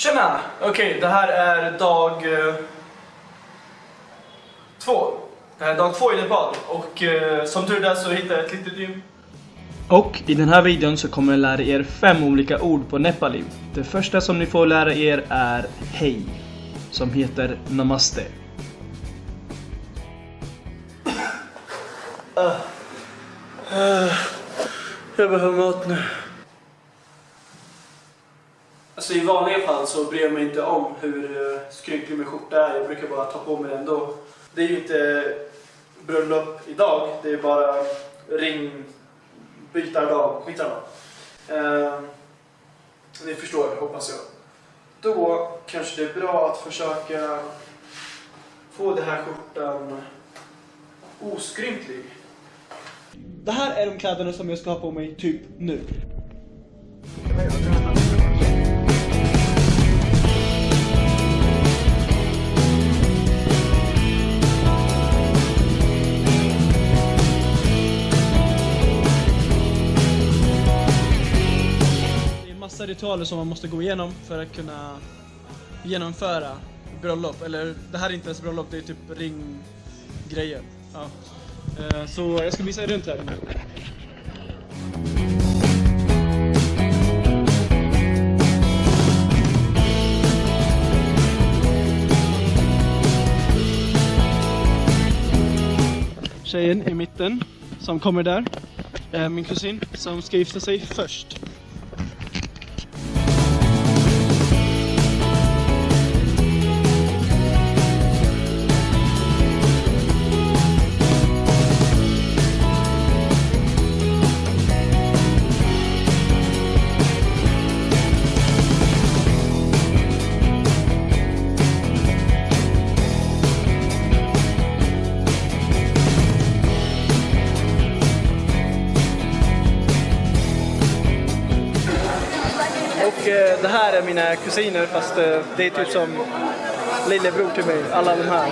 Tjena! Okej, det här är dag eh, två. Det här är dag två i Nepal och eh, som tur är så hittade jag ett litet gym. Och i den här videon så kommer jag lära er fem olika ord på nepali. Det första som ni får lära er är hej, som heter namaste. Jag behöver mat nu. Så i vanliga fall så bryr jag mig inte om hur eh, skrynklig min skjorta är. Jag brukar bara ta på mig den då. Det är ju inte bröllop idag. Det är bara ringbytardag. Skitsamma. Eh, ni förstår, hoppas jag. Då kanske det är bra att försöka få den här skjortan oskrynklig. Det här är de kläderna som jag ska ha på mig typ nu. Ritualer som man måste gå igenom för att kunna genomföra bröllop. Eller det här är inte ens bröllop, det är typ ringgrejer. Ja. Eh, så jag ska visa er runt här. Tjejen i mitten som kommer där eh, min kusin som ska gifta sig först. mina kusiner fast eh, det är typ som lillebror till mig, alla de här.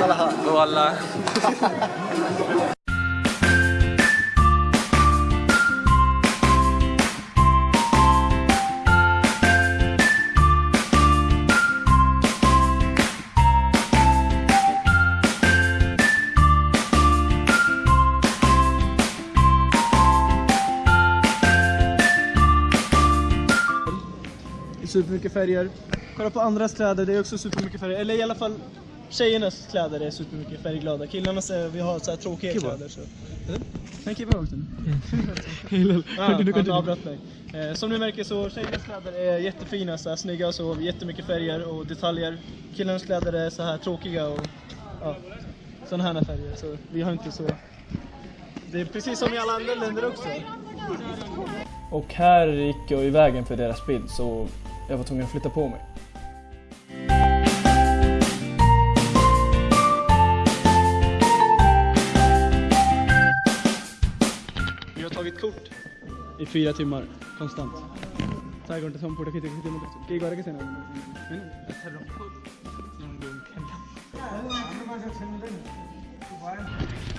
Alla. Alla. Supermycket färger. Kolla på andras kläder, det är också supermycket färger. Eller i alla fall tjejernas kläder är supermycket färgglada. Killarnas är, vi har så här tråkiga kläder. Så. Kan keep walking. Ah, han avbröt mig. Eh, som ni märker så tjejernas kläder är jättefina, så här, snygga så jättemycket färger och detaljer. Killarnas kläder är så här tråkiga och ja, sådana här färger. Så vi har inte så... Det är precis som i alla andra länder också. Och här gick jag i vägen för deras bild så jag var tvungen att flytta på mig. Vi har tagit kort i fyra timmar konstant.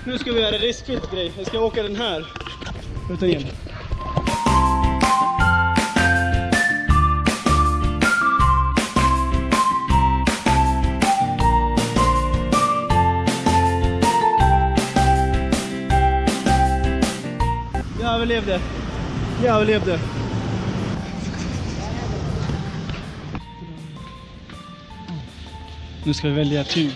Nu ska vi göra en riskfyllt grej. Jag ska åka den här. Utan igen. Jag överlevde. Jag överlevde. Nu ska vi välja tyg.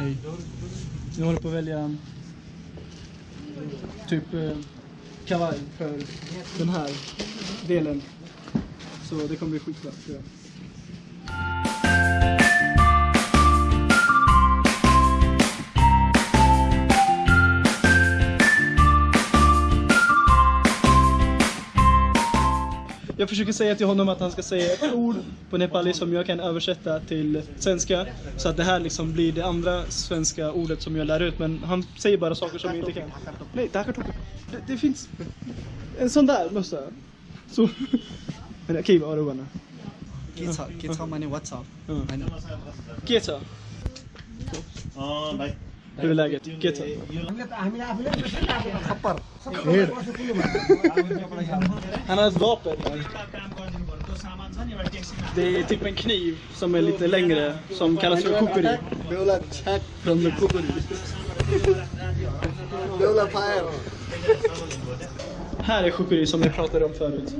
Hej. Nu håller på att välja typ eh, kavaj för den här delen. Så det kommer bli skitbra tror jag. jag försöker säga till honom att han ska säga ett ord på nepali som jag kan översätta till svenska. Så att det här liksom blir det andra svenska ordet som jag lär ut. Men han säger bara saker som jag inte kan. Nej. Det, det finns en sån där mössa. Så. Men okej, vad har du? Geta, geta, man är WhatsApp. Geta. Ja, nej. Hur är läget? Gött. Han har ett vapen. Det är typ en kniv som är lite längre, som kallas för kokori. Från kokori. Här är kokori som jag pratade om förut.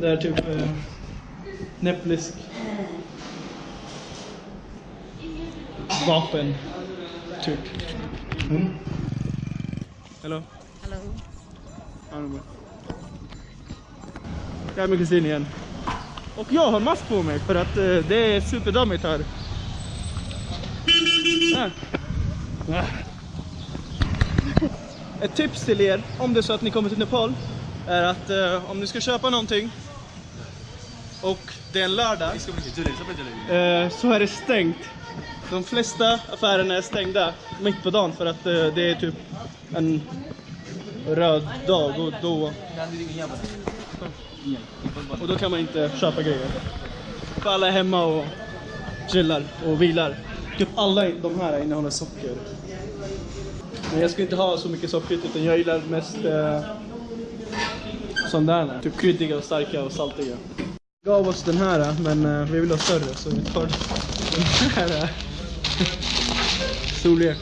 Det är typ eh, näpplisk vapen Typ. Hello. Hello. Bra. Jag är med kusin igen. Och jag har mask på mig för att eh, det är superdammigt här. Ah. Ah. Ett tips till er, om det är så att ni kommer till Nepal, är att eh, om ni ska köpa någonting och det är en lördag eh, så är det stängt. De flesta affärerna är stängda mitt på dagen för att eh, det är typ en röd dag och då, och då kan man inte köpa grejer. För alla är hemma och chillar och vilar. Typ alla de här innehåller socker. Men jag ska inte ha så mycket socker utan jag gillar mest eh, sådana där. Typ kryddiga och starka och saltiga. Gav oss den här eh, men eh, vi vill ha större så vi tar den här. Storlek.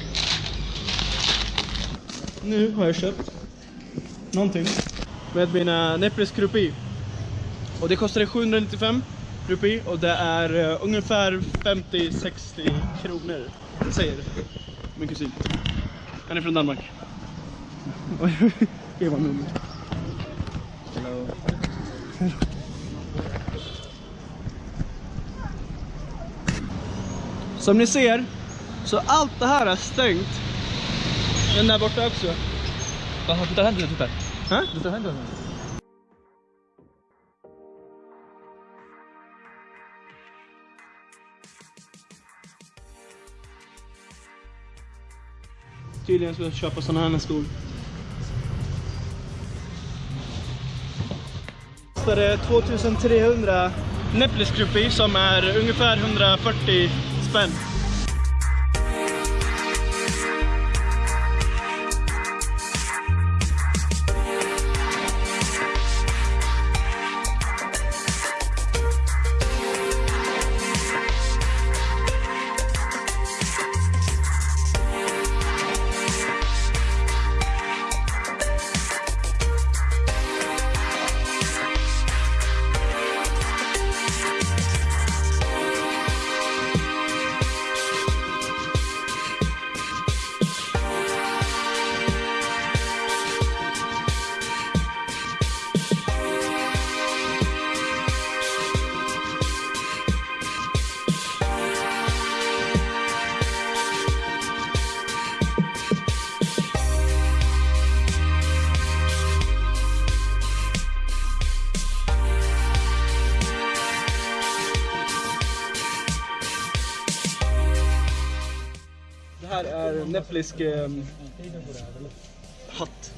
Nu har jag köpt någonting med mina Nepres Krupi. Och det kostade 795 rupi och det är eh, ungefär 50-60 kronor. Säger min kusin. Han är från Danmark. Eva nummer. Som ni ser så allt det här är stängt. Den där borta också. Du tar hem den typ Hä? Du tar hem den. Tydligen ska jag köpa såna här skor. Kostade 2300 Neplis som är ungefär 140 spent. Här eh, hatt.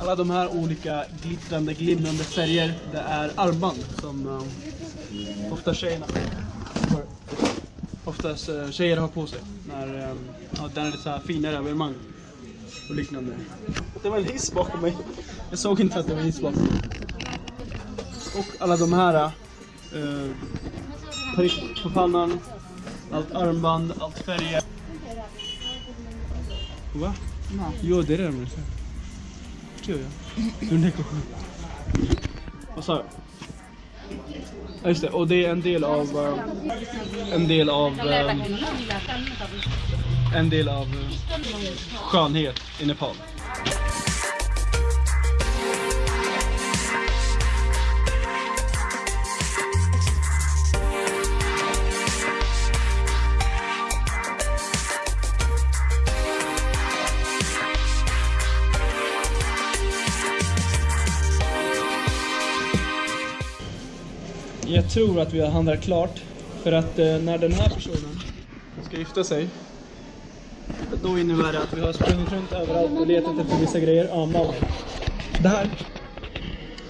Alla de här olika glittrande, glimrande färger, det är armband som um, ofta tjejerna. Oftast uh, tjejer har på sig när um, ja, den är lite så här finare evenemang och liknande. Det var en hiss bakom mig. Jag såg inte att det var en hiss bakom mig. Och alla de här uh, prick på pannan, allt armband, allt färger. Va? Jo, det är det så. Förstår jag. Hur det går. Vad sa jag? Ja, just det, och det är en del av... eh, en del av... eh, en del av eh, skönhet i Nepal. Jag tror att vi har handlat klart. För att eh, när den här personen ska gifta sig. Då innebär det att vi har sprungit runt överallt och letat efter vissa grejer. Ja, Malin. Det här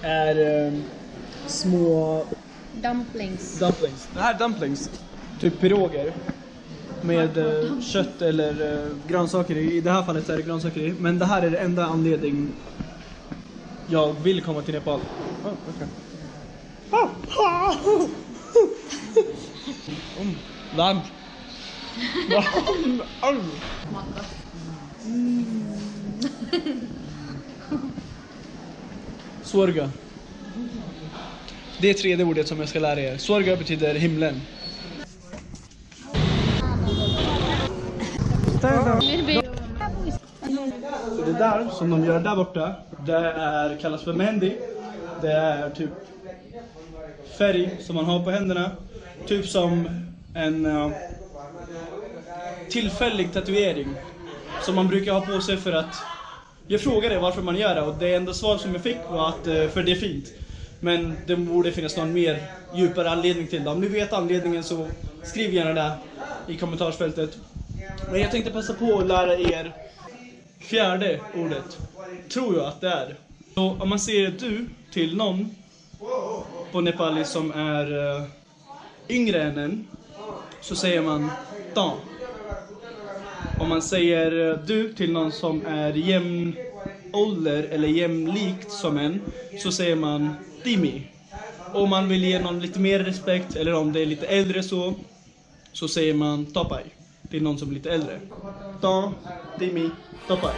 är eh, små Dumplings. dumplings. Det här är dumplings. Typ piroger. Med eh, kött eller eh, grönsaker i. I det här fallet är det grönsaker i. Men det här är det enda anledning jag vill komma till Nepal. Oh, okay. Varmt. Varmt. Det är tredje ordet som jag ska lära er. Swarga betyder himlen. Så det där som de gör där borta, det är, kallas för mehendi. Det är typ färg som man har på händerna. Typ som en uh, tillfällig tatuering. Som man brukar ha på sig för att... Jag frågade varför man gör det och det enda svar som jag fick var att uh, för det är fint. Men det borde finnas någon mer djupare anledning till det. Om ni vet anledningen så skriv gärna det i kommentarsfältet. Men jag tänkte passa på att lära er fjärde ordet. Tror jag att det är. Så om man säger du till någon på nepali som är uh, yngre än en så säger man ta. Om man säger eh, du till någon som är jämn ålder eller jämlikt som en så säger man timi. Om man vill ge någon lite mer respekt eller om det är lite äldre så så säger man tapai till någon som är lite äldre. Ta, timi, tapai.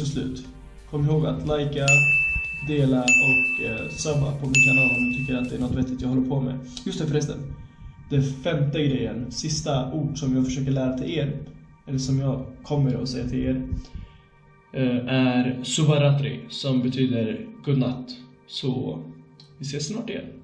Också slut. Kom ihåg att likea, dela och eh, subba på min kanal om du tycker att det är något vettigt jag håller på med. Just det förresten. Det femte grejen, sista ord som jag försöker lära till er, eller som jag kommer att säga till er, eh, är Subaratri som betyder godnatt. Så vi ses snart igen.